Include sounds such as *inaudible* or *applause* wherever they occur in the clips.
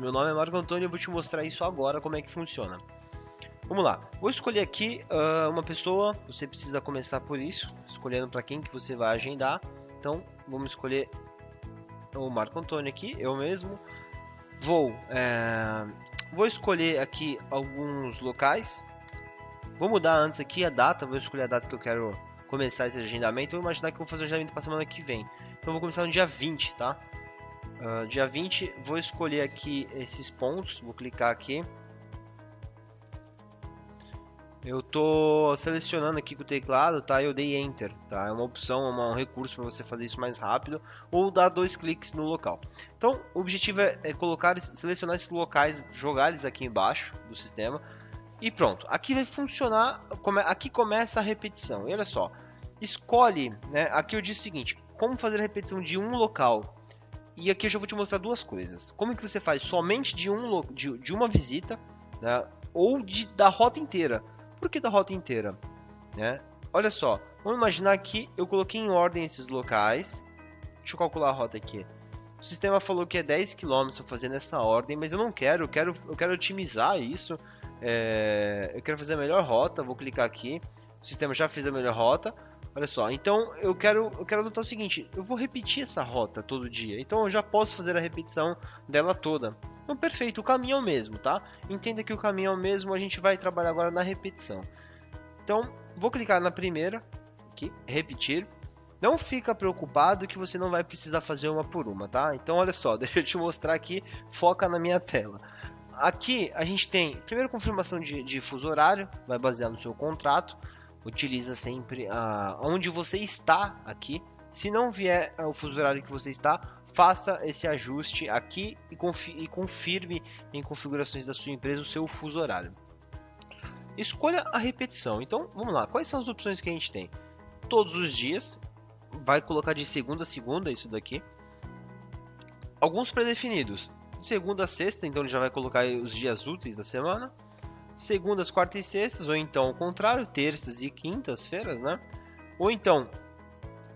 Meu nome é Marco Antônio e eu vou te mostrar isso agora, como é que funciona. Vamos lá, vou escolher aqui uh, uma pessoa, você precisa começar por isso, escolhendo para quem que você vai agendar. Então, vamos escolher o Marco Antônio aqui, eu mesmo. Vou, é, vou escolher aqui alguns locais. Vou mudar antes aqui a data, vou escolher a data que eu quero começar esse agendamento. Vou imaginar que eu vou fazer o agendamento para semana que vem. Então, eu vou começar no dia 20, tá? Uh, dia 20, vou escolher aqui esses pontos, vou clicar aqui. Eu tô selecionando aqui com o teclado, tá? Eu dei Enter, tá? É uma opção, uma, um recurso para você fazer isso mais rápido ou dar dois cliques no local. Então, o objetivo é, é colocar, selecionar esses locais, jogar eles aqui embaixo do sistema e pronto. Aqui vai funcionar, aqui começa a repetição. E olha só, escolhe, né? Aqui eu disse o seguinte: como fazer a repetição de um local e aqui eu já vou te mostrar duas coisas. Como que você faz somente de, um, de, de uma visita, né? ou de, da rota inteira. Por que da rota inteira? Né? Olha só, vamos imaginar que eu coloquei em ordem esses locais. Deixa eu calcular a rota aqui. O sistema falou que é 10 km fazer nessa ordem, mas eu não quero, eu quero, eu quero otimizar isso. É, eu quero fazer a melhor rota, vou clicar aqui. O sistema já fez a melhor rota. Olha só, então eu quero, eu quero adotar o seguinte, eu vou repetir essa rota todo dia, então eu já posso fazer a repetição dela toda. Então perfeito, o caminho é o mesmo, tá? Entenda que o caminho é o mesmo, a gente vai trabalhar agora na repetição. Então, vou clicar na primeira, aqui, repetir. Não fica preocupado que você não vai precisar fazer uma por uma, tá? Então olha só, *laughs* deixa eu te mostrar aqui, foca na minha tela. Aqui a gente tem, primeiro confirmação de, de fuso horário, vai basear no seu contrato utiliza sempre uh, onde você está aqui. Se não vier o fuso horário que você está, faça esse ajuste aqui e, confi e confirme em configurações da sua empresa o seu fuso horário. Escolha a repetição. Então, vamos lá. Quais são as opções que a gente tem? Todos os dias. Vai colocar de segunda a segunda isso daqui. Alguns pré-definidos. Segunda a sexta, então ele já vai colocar os dias úteis da semana segundas, quartas e sextas, ou então o contrário, terças e quintas-feiras, né? Ou então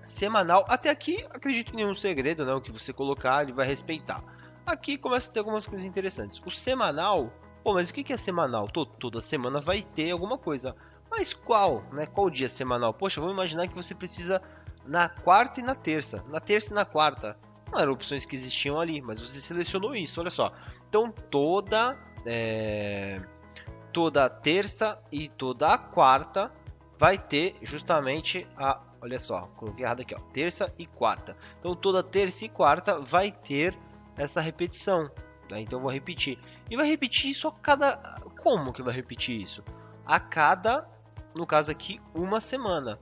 semanal. Até aqui, acredito em nenhum segredo, né? O que você colocar, ele vai respeitar. Aqui começa a ter algumas coisas interessantes. O semanal, pô, mas o que é semanal? toda semana vai ter alguma coisa. Mas qual, né? Qual dia semanal? Poxa, vamos imaginar que você precisa na quarta e na terça. Na terça e na quarta. Não eram opções que existiam ali, mas você selecionou isso, olha só. Então toda é, toda terça e toda quarta vai ter justamente a. Olha só, coloquei errado aqui, ó. Terça e quarta. Então toda terça e quarta vai ter essa repetição. Né? Então vou repetir. E vai repetir isso a cada. Como que vai repetir isso? A cada, no caso aqui, uma semana.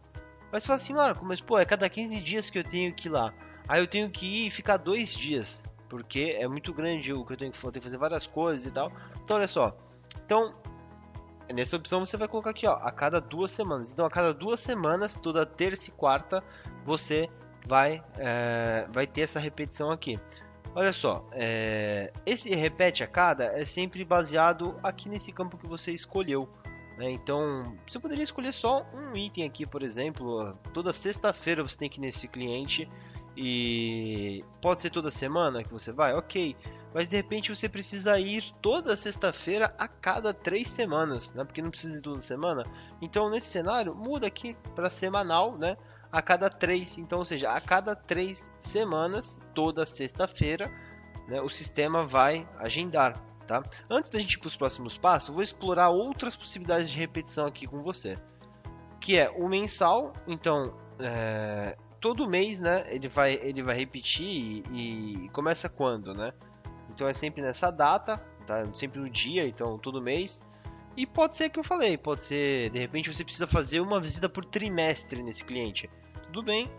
Mas você fala assim, Marco, mas pô, é cada 15 dias que eu tenho que ir lá. Aí eu tenho que ir e ficar dois dias. Porque é muito grande o que eu tenho que fazer, fazer várias coisas e tal. Então olha só. Então, Nessa opção você vai colocar aqui, ó, a cada duas semanas. Então, a cada duas semanas, toda terça e quarta, você vai, é, vai ter essa repetição aqui. Olha só, é, esse repete a cada é sempre baseado aqui nesse campo que você escolheu. Né? Então, você poderia escolher só um item aqui, por exemplo. Toda sexta-feira você tem que ir nesse cliente e pode ser toda semana que você vai, ok mas de repente você precisa ir toda sexta-feira a cada três semanas, né? Porque não precisa ir toda semana. Então nesse cenário muda aqui para semanal, né? A cada três, então, ou seja, a cada três semanas, toda sexta-feira, né, o sistema vai agendar. Tá? Antes da gente ir para os próximos passos, vou explorar outras possibilidades de repetição aqui com você, que é o mensal. Então, é, todo mês, né, ele vai ele vai repetir e, e começa quando, né? Então é sempre nessa data, tá? Sempre no dia, então todo mês. E pode ser que eu falei, pode ser, de repente você precisa fazer uma visita por trimestre nesse cliente. Tudo bem,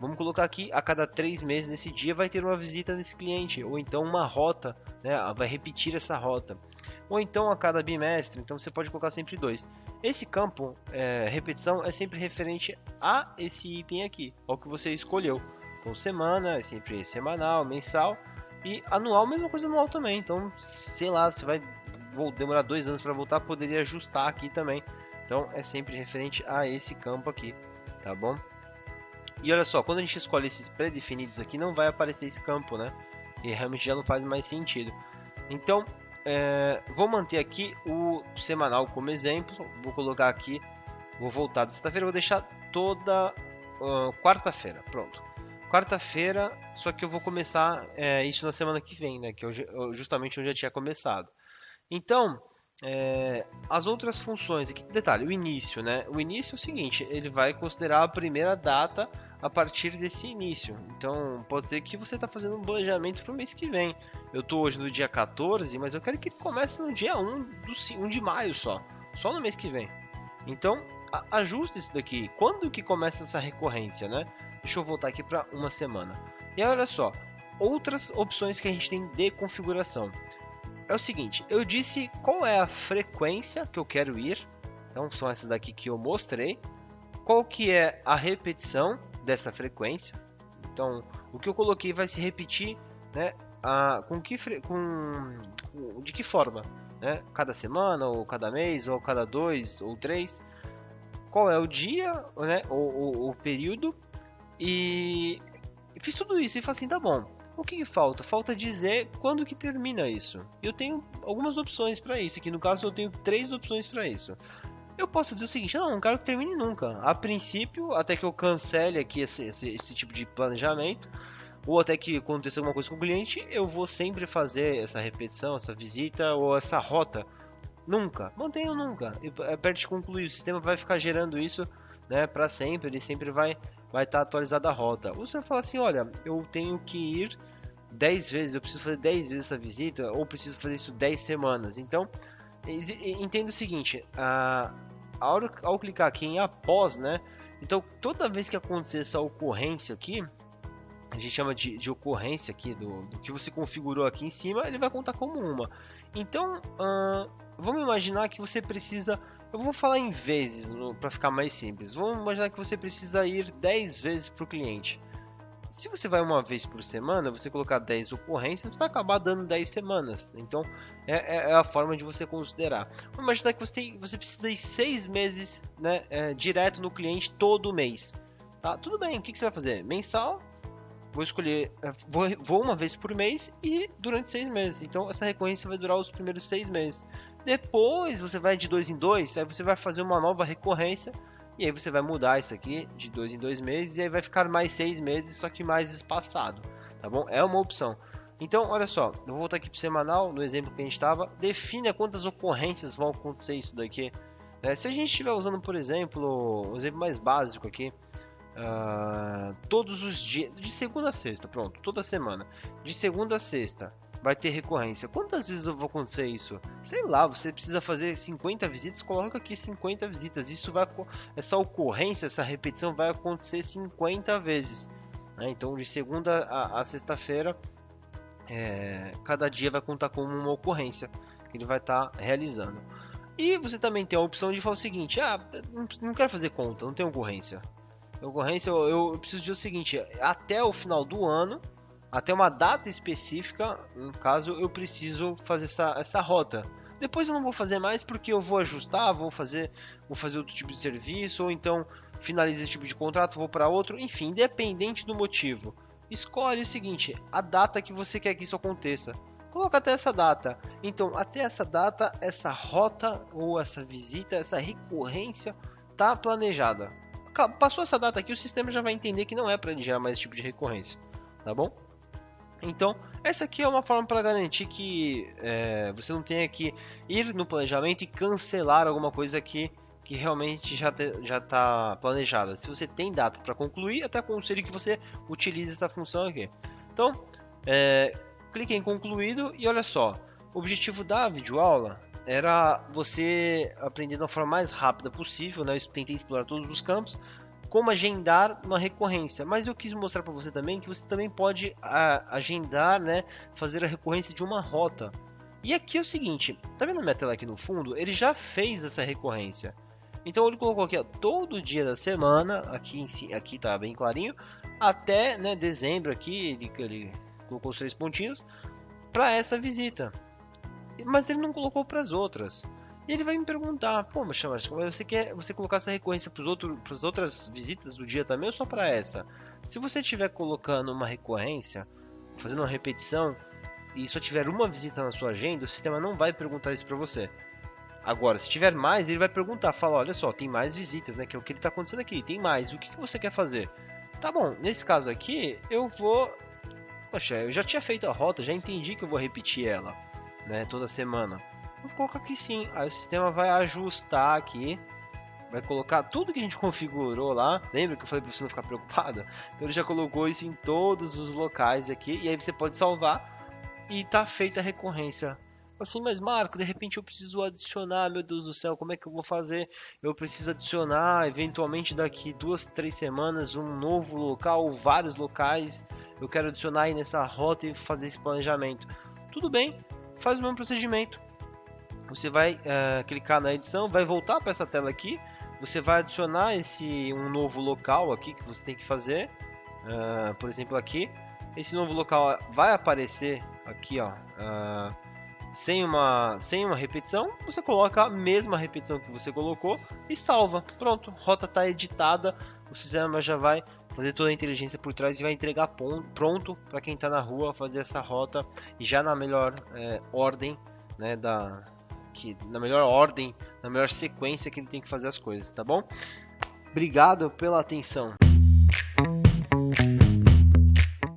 vamos colocar aqui, a cada três meses nesse dia vai ter uma visita nesse cliente, ou então uma rota, né, vai repetir essa rota. Ou então a cada bimestre, então você pode colocar sempre dois. Esse campo, é, repetição, é sempre referente a esse item aqui, ao que você escolheu. Então semana, é sempre semanal, mensal, e anual, mesma coisa anual também. Então, sei lá, você vai vou demorar dois anos para voltar, poderia ajustar aqui também. Então, é sempre referente a esse campo aqui, tá bom? E olha só, quando a gente escolhe esses pré-definidos aqui, não vai aparecer esse campo, né? E realmente já não faz mais sentido. Então, é, vou manter aqui o semanal como exemplo. Vou colocar aqui, vou voltar de sexta-feira, vou deixar toda uh, quarta-feira. Pronto. Quarta-feira, só que eu vou começar é, isso na semana que vem, né? Que eu, justamente onde eu tinha começado. Então, é, as outras funções aqui, detalhe, o início, né? O início é o seguinte, ele vai considerar a primeira data a partir desse início. Então, pode ser que você está fazendo um planejamento para o mês que vem. Eu estou hoje no dia 14, mas eu quero que ele comece no dia 1, do, 1 de maio só. Só no mês que vem. Então, ajuste isso daqui. Quando que começa essa recorrência, né? Deixa eu voltar aqui para uma semana. E olha só, outras opções que a gente tem de configuração é o seguinte, eu disse qual é a frequência que eu quero ir, então são essas daqui que eu mostrei, qual que é a repetição dessa frequência, então o que eu coloquei vai se repetir, né, a, com que com de que forma, né, cada semana ou cada mês ou cada dois ou três, qual é o dia, né, o, o período e fiz tudo isso e falei assim, tá bom, o que, que, falta? Falta dizer quando que termina isso. Eu tenho algumas opções para isso. Aqui no caso eu tenho três opções para isso. Eu posso dizer o seguinte, não, não quero que termine nunca. A princípio, até que eu cancele aqui esse, esse, esse tipo de planejamento, ou até que aconteça alguma coisa com o cliente, eu vou sempre fazer essa repetição, essa visita ou essa rota. Nunca, mantenho nunca. E é perto de concluir, o sistema vai ficar gerando isso né, para sempre, ele sempre vai vai estar tá a rota. Ou você fala assim, olha, eu tenho que ir 10 vezes, eu preciso fazer 10 vezes essa visita, ou preciso fazer isso 10 semanas. Então, entenda o seguinte, a, ao, ao clicar aqui em após, né, então toda vez que acontecer essa ocorrência aqui, a gente chama de, de ocorrência aqui do, do, que você configurou aqui em cima, ele vai contar como uma. Então, vamos imaginar que você precisa eu vou falar em vezes para ficar mais simples. Vamos imaginar que você precisa ir 10 vezes para o cliente. Se você vai uma vez por semana, você colocar 10 ocorrências, vai acabar dando 10 semanas. Então, é, é, é a forma de você considerar. Vamos imaginar que você, tem, você precisa ir 6 meses né, é, direto no cliente todo mês. Tá? Tudo bem, o que, que você vai fazer? Mensal, vou escolher, é, vou, vou, uma vez por mês e durante seis meses. Então essa recorrência vai durar os primeiros seis meses. Depois você vai de dois em dois, aí você vai fazer uma nova recorrência e aí você vai mudar isso aqui de dois em dois meses e aí vai ficar mais seis meses, só que mais espaçado, tá bom? É uma opção. Então, olha só, eu vou voltar aqui para semanal, no exemplo que a gente estava, defina quantas ocorrências vão acontecer isso daqui. É, se a gente estiver usando, por exemplo, um exemplo mais básico aqui, uh, todos os dias, de segunda a sexta, pronto, toda semana, de segunda a sexta, vai ter recorrência. Quantas vezes eu vou acontecer isso? Sei lá, você precisa fazer 50 visitas, coloca aqui 50 visitas. Isso vai essa ocorrência, essa repetição vai acontecer 50 vezes. Né? Então de segunda a, a sexta-feira, é, cada dia vai contar como uma ocorrência que ele vai estar tá realizando. E você também tem a opção de falar o seguinte: ah, não quero fazer conta, não tem ocorrência. Ocorrência, eu, eu preciso dizer o seguinte: até o final do ano até uma data específica, no caso, eu preciso fazer essa, essa rota. Depois eu não vou fazer mais porque eu vou ajustar, vou fazer, vou fazer outro tipo de serviço, ou então finaliza esse tipo de contrato, vou para outro, enfim, independente do motivo. Escolhe o seguinte, a data que você quer que isso aconteça. Coloca até essa data. Então, até essa data, essa rota ou essa visita, essa recorrência tá planejada. Passou essa data aqui, o sistema já vai entender que não é para gerar mais esse tipo de recorrência, tá bom? Então, essa aqui é uma forma para garantir que é, você não tenha que ir no planejamento e cancelar alguma coisa que, que realmente já está planejada. Se você tem data para concluir, até aconselho que você utilize essa função aqui. Então, é, clique em concluído e olha só, o objetivo da videoaula era você aprender da forma mais rápida possível, né? Eu tentei explorar todos os campos, como agendar uma recorrência. Mas eu quis mostrar para você também que você também pode a, agendar, né, fazer a recorrência de uma rota. E aqui é o seguinte, tá vendo a minha tela aqui no fundo? Ele já fez essa recorrência. Então ele colocou aqui ó, todo dia da semana, aqui em aqui tá bem clarinho, até né, dezembro aqui ele, ele colocou os três pontinhos para essa visita. Mas ele não colocou para as outras. E ele vai me perguntar, pô, mas você quer você colocar essa recorrência para as outras visitas do dia também ou só para essa? Se você estiver colocando uma recorrência, fazendo uma repetição e só tiver uma visita na sua agenda, o sistema não vai perguntar isso para você. Agora, se tiver mais, ele vai perguntar, fala, olha só, tem mais visitas, né? Que é o que está acontecendo aqui, tem mais, o que, que você quer fazer? Tá bom, nesse caso aqui, eu vou... Poxa, eu já tinha feito a rota, já entendi que eu vou repetir ela, né, toda semana. Vou colocar aqui sim, aí o sistema vai ajustar aqui, vai colocar tudo que a gente *laughs* configurou lá. Lembra que eu falei para você não ficar preocupado? Então ele já colocou isso em todos os locais aqui, e aí você pode salvar e tá feita a recorrência assim, mas Marco, de repente eu preciso adicionar, meu Deus do céu, como é que eu vou fazer? Eu preciso adicionar, eventualmente daqui duas, três semanas, um novo local, vários locais. Eu quero adicionar aí nessa rota e fazer esse planejamento. Tudo bem, faz o mesmo procedimento. Você vai uh, clicar na edição, vai voltar para essa tela aqui. Você vai adicionar esse um novo local aqui que você tem que fazer. Uh, por exemplo, aqui. Esse novo local vai aparecer aqui, ó. Uh, sem uma, sem uma repetição, você coloca a mesma repetição que você colocou e salva. Pronto, rota está editada, o sistema já vai fazer toda a inteligência por trás e vai entregar pronto para quem está na rua fazer essa rota e já na melhor é, ordem, né, da, que, na melhor ordem, na melhor sequência que ele tem que fazer as coisas, tá bom? Obrigado pela atenção.